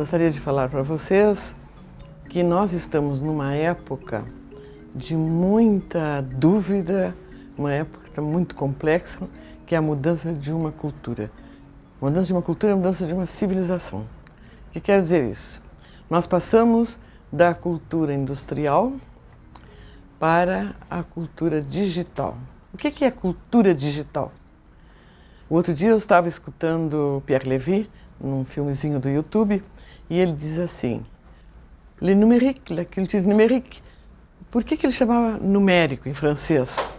Gostaria de falar para vocês que nós estamos numa época de muita dúvida, uma época muito complexa, que é a mudança de uma cultura. Mudança de uma cultura é a mudança de uma civilização. O que quer dizer isso? Nós passamos da cultura industrial para a cultura digital. O que é cultura digital? O outro dia eu estava escutando Pierre Levy, num filmezinho do YouTube, e ele diz assim, Le numérique, la culture numérique. Por que, que ele chamava numérico em francês?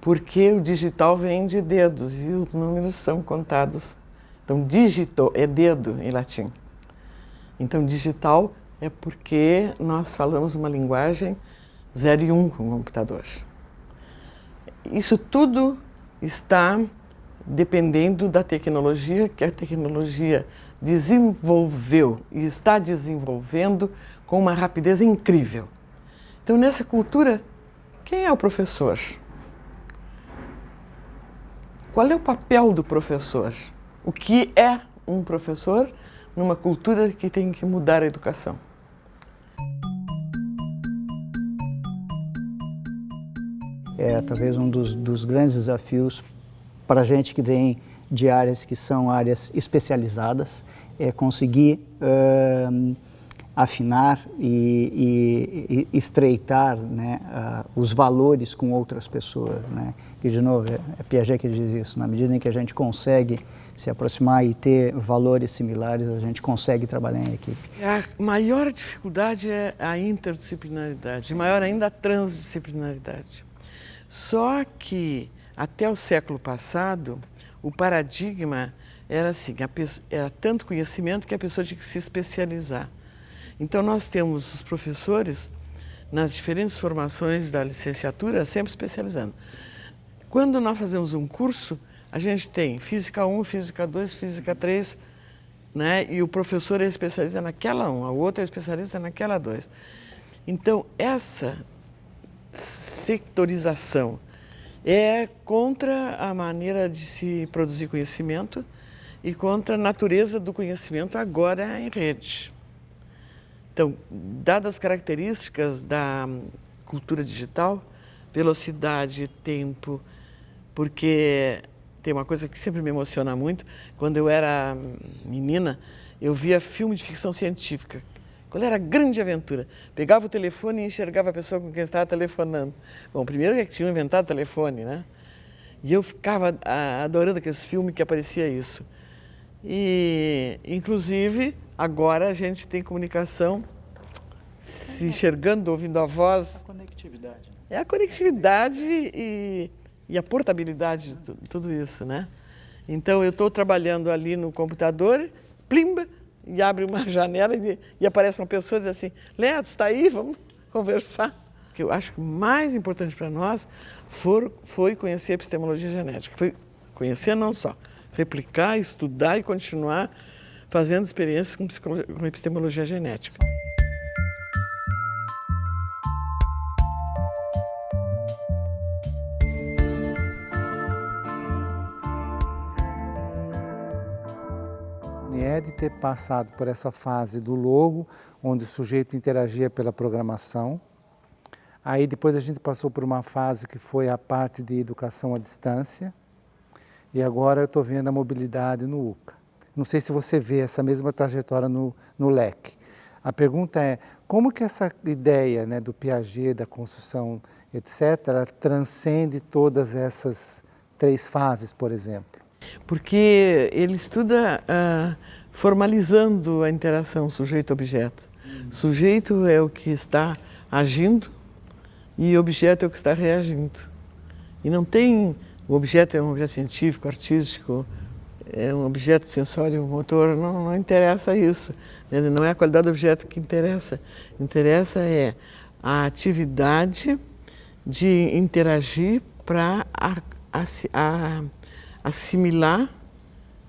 Porque o digital vem de dedos e os números são contados. Então, dígito é dedo em latim. Então, digital é porque nós falamos uma linguagem 0 e 1 um com o computador. Isso tudo está dependendo da tecnologia, que a tecnologia desenvolveu e está desenvolvendo com uma rapidez incrível. Então, nessa cultura, quem é o professor? Qual é o papel do professor? O que é um professor numa cultura que tem que mudar a educação? É talvez um dos, dos grandes desafios para a gente que vem de áreas que são áreas especializadas, é conseguir uh, afinar e, e, e estreitar né, uh, os valores com outras pessoas. Né? E, de novo, é, é Piaget que diz isso, na medida em que a gente consegue se aproximar e ter valores similares, a gente consegue trabalhar em equipe. A maior dificuldade é a interdisciplinaridade, maior ainda a transdisciplinaridade. Só que até o século passado, o paradigma era assim, pessoa, era tanto conhecimento que a pessoa tinha que se especializar. Então nós temos os professores nas diferentes formações da licenciatura sempre especializando. Quando nós fazemos um curso, a gente tem Física 1, Física 2, Física 3, né? e o professor é especialista naquela 1, o outro é especialista naquela 2. Então, essa sectorização é contra a maneira de se produzir conhecimento e contra a natureza do conhecimento agora em rede. Então, dadas as características da cultura digital, velocidade, tempo, porque tem uma coisa que sempre me emociona muito, quando eu era menina, eu via filme de ficção científica, qual era a grande aventura? Pegava o telefone e enxergava a pessoa com quem estava telefonando. Bom, primeiro é que tinham inventado telefone, né? E eu ficava adorando aqueles filmes que aparecia isso. E, inclusive, agora a gente tem comunicação se enxergando, ouvindo a voz. A conectividade. É a conectividade e, e a portabilidade de tudo isso, né? Então, eu estou trabalhando ali no computador, plimba, e abre uma janela e, e aparece uma pessoa e diz assim, Leandro, está aí? Vamos conversar. O que eu acho que mais importante para nós for, foi conhecer a epistemologia genética. Foi conhecer não só, replicar, estudar e continuar fazendo experiências com, com epistemologia genética. É de ter passado por essa fase do logo, onde o sujeito interagia pela programação. Aí depois a gente passou por uma fase que foi a parte de educação à distância. E agora eu estou vendo a mobilidade no UCA. Não sei se você vê essa mesma trajetória no, no LEC. A pergunta é, como que essa ideia né, do Piaget, da construção, etc., transcende todas essas três fases, por exemplo? Porque ele estuda uh, formalizando a interação sujeito-objeto. Sujeito é o que está agindo e objeto é o que está reagindo. E não tem, o objeto é um objeto científico, artístico, é um objeto sensório, motor, não, não interessa isso. Não é a qualidade do objeto que interessa. Interessa é a atividade de interagir para assimilar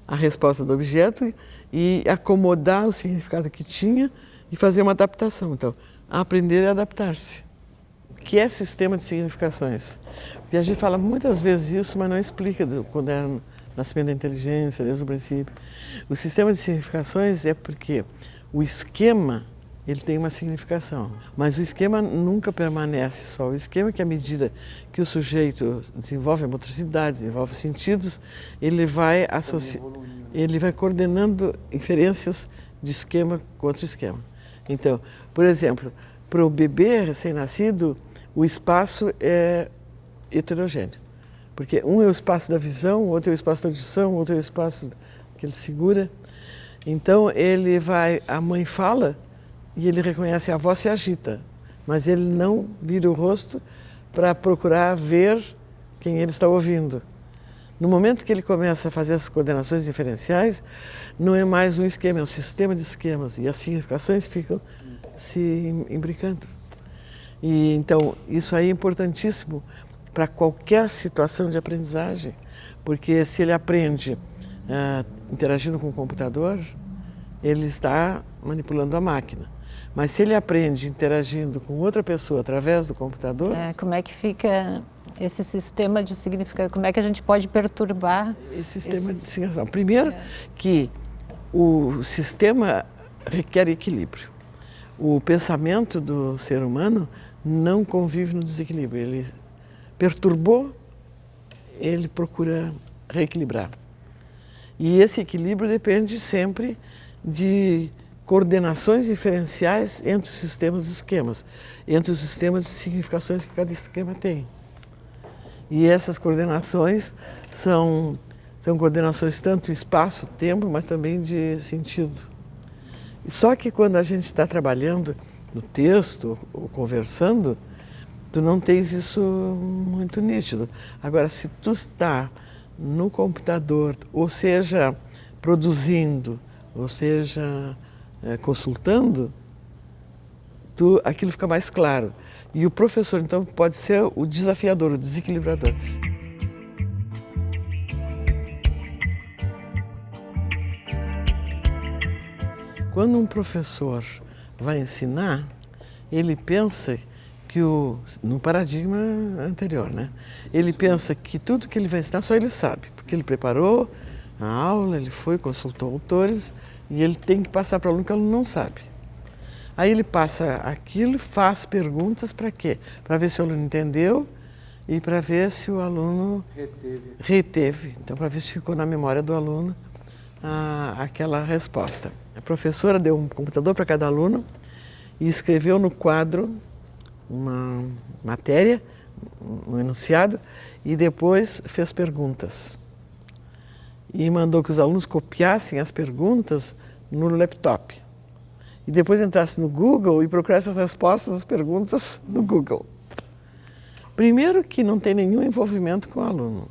a resposta do objeto e acomodar o significado que tinha e fazer uma adaptação. Então, aprender e adaptar-se. O que é sistema de significações? Piaget fala muitas vezes isso, mas não explica quando era o nascimento da inteligência, desde o princípio. O sistema de significações é porque o esquema ele tem uma significação. Mas o esquema nunca permanece só. O esquema é que à medida que o sujeito desenvolve a motricidade, desenvolve os sentidos, ele vai associando, ele vai coordenando inferências de esquema com outro esquema. Então, por exemplo, para o bebê recém-nascido, o espaço é heterogêneo. Porque um é o espaço da visão, outro é o espaço da audição, outro é o espaço que ele segura. Então ele vai, a mãe fala e ele reconhece a voz se agita, mas ele não vira o rosto para procurar ver quem ele está ouvindo. No momento que ele começa a fazer as coordenações diferenciais, não é mais um esquema, é um sistema de esquemas e as significações ficam se imbricando. E então isso aí é importantíssimo para qualquer situação de aprendizagem, porque se ele aprende uh, interagindo com o computador, ele está manipulando a máquina. Mas se ele aprende interagindo com outra pessoa através do computador... É, como é que fica esse sistema de significado? Como é que a gente pode perturbar... Esse sistema esse... de significação. Primeiro é. que o sistema requer equilíbrio. O pensamento do ser humano não convive no desequilíbrio. Ele perturbou, ele procura reequilibrar. E esse equilíbrio depende sempre de coordenações diferenciais entre os sistemas e esquemas, entre os sistemas de significações que cada esquema tem. E essas coordenações são, são coordenações tanto espaço, tempo, mas também de sentido. Só que quando a gente está trabalhando no texto ou conversando, tu não tens isso muito nítido. Agora, se tu está no computador, ou seja, produzindo, ou seja, é, consultando, tu, aquilo fica mais claro. E o professor, então, pode ser o desafiador, o desequilibrador. Quando um professor vai ensinar, ele pensa que o, no paradigma anterior, né? Ele pensa que tudo que ele vai ensinar só ele sabe, porque ele preparou a aula, ele foi, consultou autores, e ele tem que passar para o aluno que o aluno não sabe. Aí ele passa aquilo, faz perguntas para quê? Para ver se o aluno entendeu e para ver se o aluno reteve. reteve. Então, para ver se ficou na memória do aluno a, aquela resposta. A professora deu um computador para cada aluno e escreveu no quadro uma matéria, um enunciado, e depois fez perguntas e mandou que os alunos copiassem as perguntas no laptop. E depois entrasse no Google e procurasse as respostas às perguntas no Google. Primeiro que não tem nenhum envolvimento com o aluno.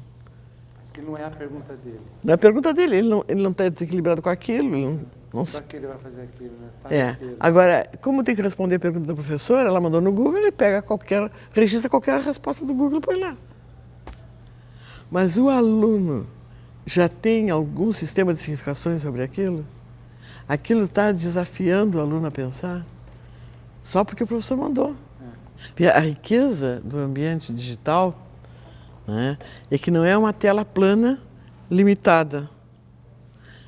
Que não é a pergunta dele. Não é a pergunta dele, ele não, ele não está desequilibrado com aquilo. Ele não, não... Só que ele vai fazer aquilo, né? Tá é. Agora, como tem que responder a pergunta da professora, ela mandou no Google, ele pega qualquer, registra qualquer resposta do Google e põe lá. Mas o aluno já tem algum sistema de significações sobre aquilo? Aquilo está desafiando o aluno a pensar? Só porque o professor mandou. É. A riqueza do ambiente digital né, é que não é uma tela plana limitada.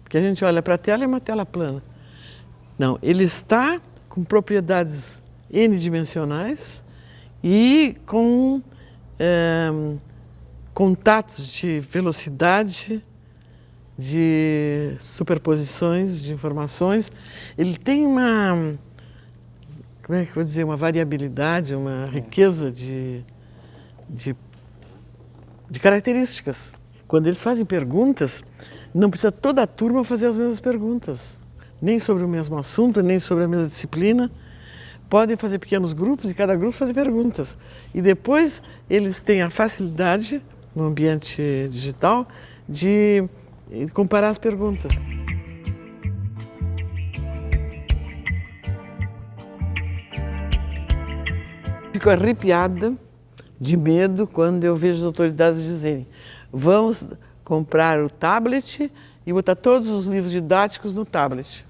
Porque a gente olha para a tela é uma tela plana. Não, ele está com propriedades n-dimensionais e com é, contatos de velocidade, de superposições de informações. Ele tem uma, como é que eu vou dizer, uma variabilidade, uma riqueza de, de, de características. Quando eles fazem perguntas, não precisa toda a turma fazer as mesmas perguntas, nem sobre o mesmo assunto, nem sobre a mesma disciplina. Podem fazer pequenos grupos e cada grupo fazer perguntas. E depois eles têm a facilidade no ambiente digital de comparar as perguntas. Fico arrepiada de medo quando eu vejo as autoridades dizerem vamos comprar o tablet e botar todos os livros didáticos no tablet.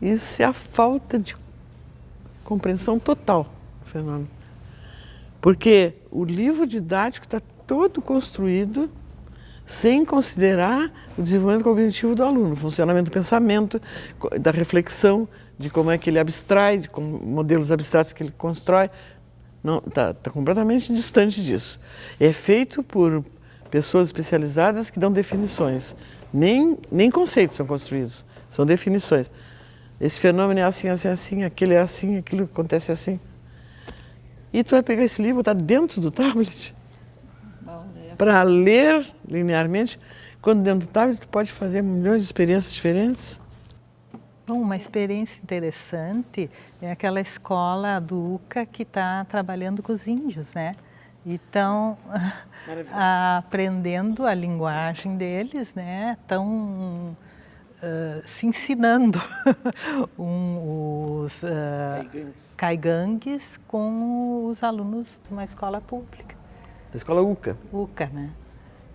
Isso é a falta de compreensão total do fenômeno. Porque o livro didático está todo construído sem considerar o desenvolvimento cognitivo do aluno, o funcionamento do pensamento, da reflexão, de como é que ele abstrai, de como, modelos abstratos que ele constrói. Está tá completamente distante disso. É feito por pessoas especializadas que dão definições. Nem, nem conceitos são construídos, são definições. Esse fenômeno é assim, assim, assim, aquele é assim, aquilo acontece assim. E tu vai pegar esse livro, está dentro do tablet, para ler linearmente, quando dentro do tablet tu pode fazer milhões de experiências diferentes. Bom, uma experiência interessante é aquela escola do UCA que está trabalhando com os índios, né? E estão aprendendo a linguagem deles, né? Estão uh, se ensinando um, os uh, caigangues com os alunos de uma escola pública. Da escola UCA. UCA, né?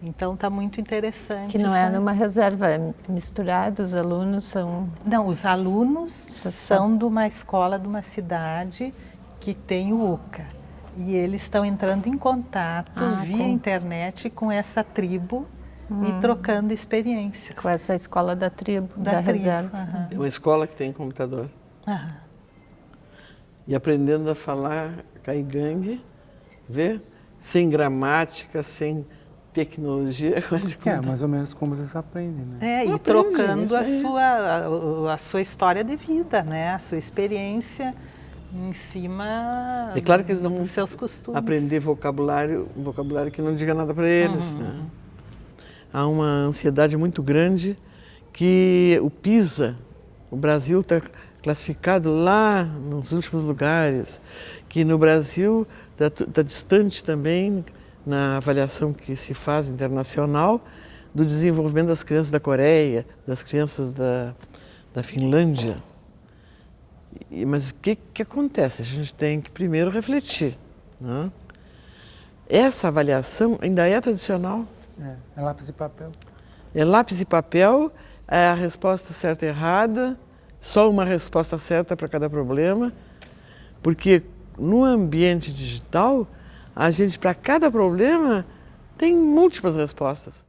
Então está muito interessante. Que não é numa reserva, é misturado, os alunos são... Não, os alunos são de uma escola de uma cidade que tem o UCA. E eles estão entrando em contato ah, via com... internet com essa tribo hum. e trocando experiências. Com essa escola da tribo, da, da tribo. reserva. Uhum. É uma escola que tem computador. Uhum. E aprendendo a falar caigangue, vê? Sem gramática, sem tecnologia. É, mais ou menos como eles aprendem, né? É, e trocando a sua, a, a, sua história de vida, né? A sua experiência em cima é claro que eles não dos seus costumes. aprender vocabulário, vocabulário que não diga nada para eles. Uhum. Né? Há uma ansiedade muito grande que o PISA, o Brasil está classificado lá nos últimos lugares, que no Brasil está tá distante também na avaliação que se faz internacional do desenvolvimento das crianças da Coreia, das crianças da, da Finlândia. E, mas o que, que acontece? A gente tem que primeiro refletir. Né? Essa avaliação ainda é tradicional. É, é lápis e papel. É lápis e papel, é a resposta certa e errada, só uma resposta certa para cada problema, porque no ambiente digital a gente, para cada problema, tem múltiplas respostas.